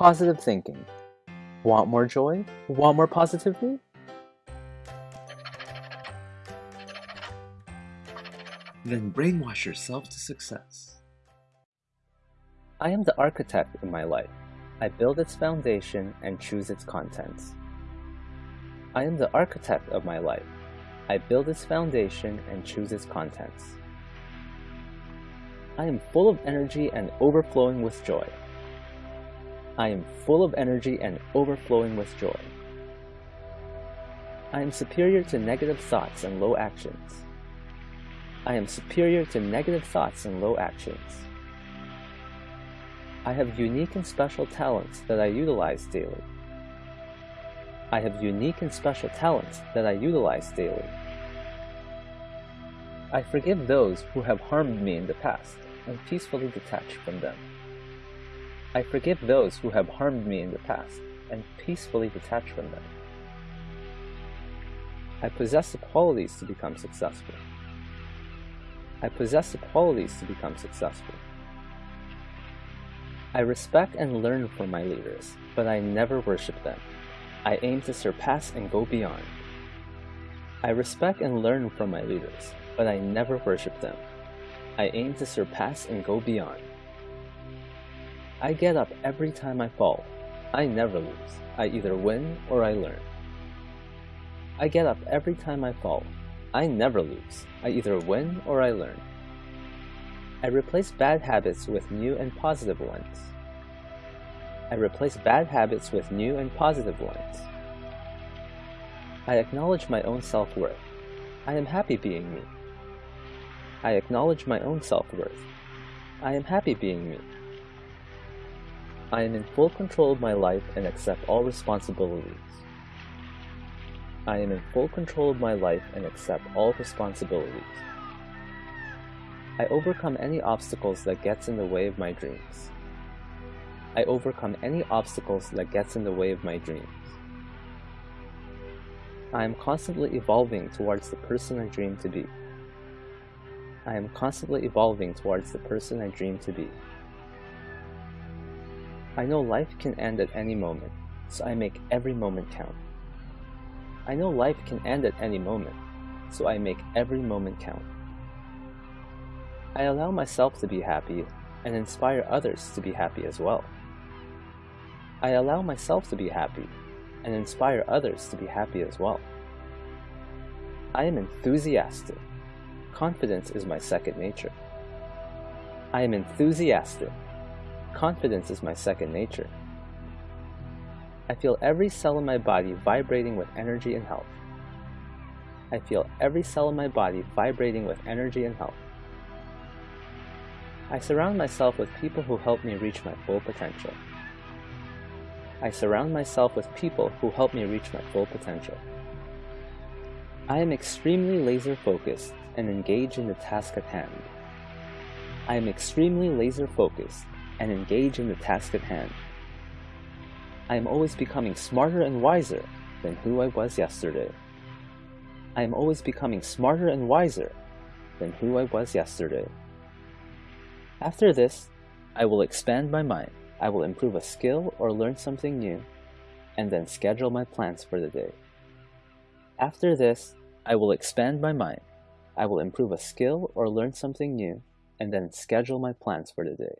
positive thinking. Want more joy? Want more positivity? Then brainwash yourself to success. I am the architect in my life. I build its foundation and choose its contents. I am the architect of my life. I build its foundation and choose its contents. I am full of energy and overflowing with joy. I am full of energy and overflowing with joy. I am superior to negative thoughts and low actions. I am superior to negative thoughts and low actions. I have unique and special talents that I utilize daily. I have unique and special talents that I utilize daily. I forgive those who have harmed me in the past and peacefully detach from them. I forgive those who have harmed me in the past and peacefully detach from them. I possess the qualities to become successful. I possess the qualities to become successful. I respect and learn from my leaders, but I never worship them. I aim to surpass and go beyond. I respect and learn from my leaders, but I never worship them. I aim to surpass and go beyond. I get up every time I fall. I never lose. I either win or I learn. I get up every time I fall. I never lose. I either win or I learn. I replace bad habits with new and positive ones. I replace bad habits with new and positive ones. I acknowledge my own self-worth. I am happy being me. I acknowledge my own self-worth. I am happy being me. I am in full control of my life and accept all responsibilities. I am in full control of my life and accept all responsibilities. I overcome any obstacles that gets in the way of my dreams. I overcome any obstacles that gets in the way of my dreams. I am constantly evolving towards the person I dream to be. I am constantly evolving towards the person I dream to be. I know life can end at any moment, so I make every moment count. I know life can end at any moment, so I make every moment count. I allow myself to be happy and inspire others to be happy as well. I allow myself to be happy and inspire others to be happy as well. I am enthusiastic. Confidence is my second nature. I am enthusiastic Confidence is my second nature. I feel every cell in my body vibrating with energy and health. I feel every cell in my body vibrating with energy and health. I surround myself with people who help me reach my full potential. I surround myself with people who help me reach my full potential. I am extremely laser focused and engaged in the task at hand. I am extremely laser focused and engage in the task at hand. I am always becoming smarter and wiser than who I was yesterday. I am always becoming smarter and wiser than who I was yesterday. After this, I will expand my mind. I will improve a skill or learn something new, and then schedule my plans for the day. After this, I will expand my mind. I will improve a skill or learn something new, and then schedule my plans for the day.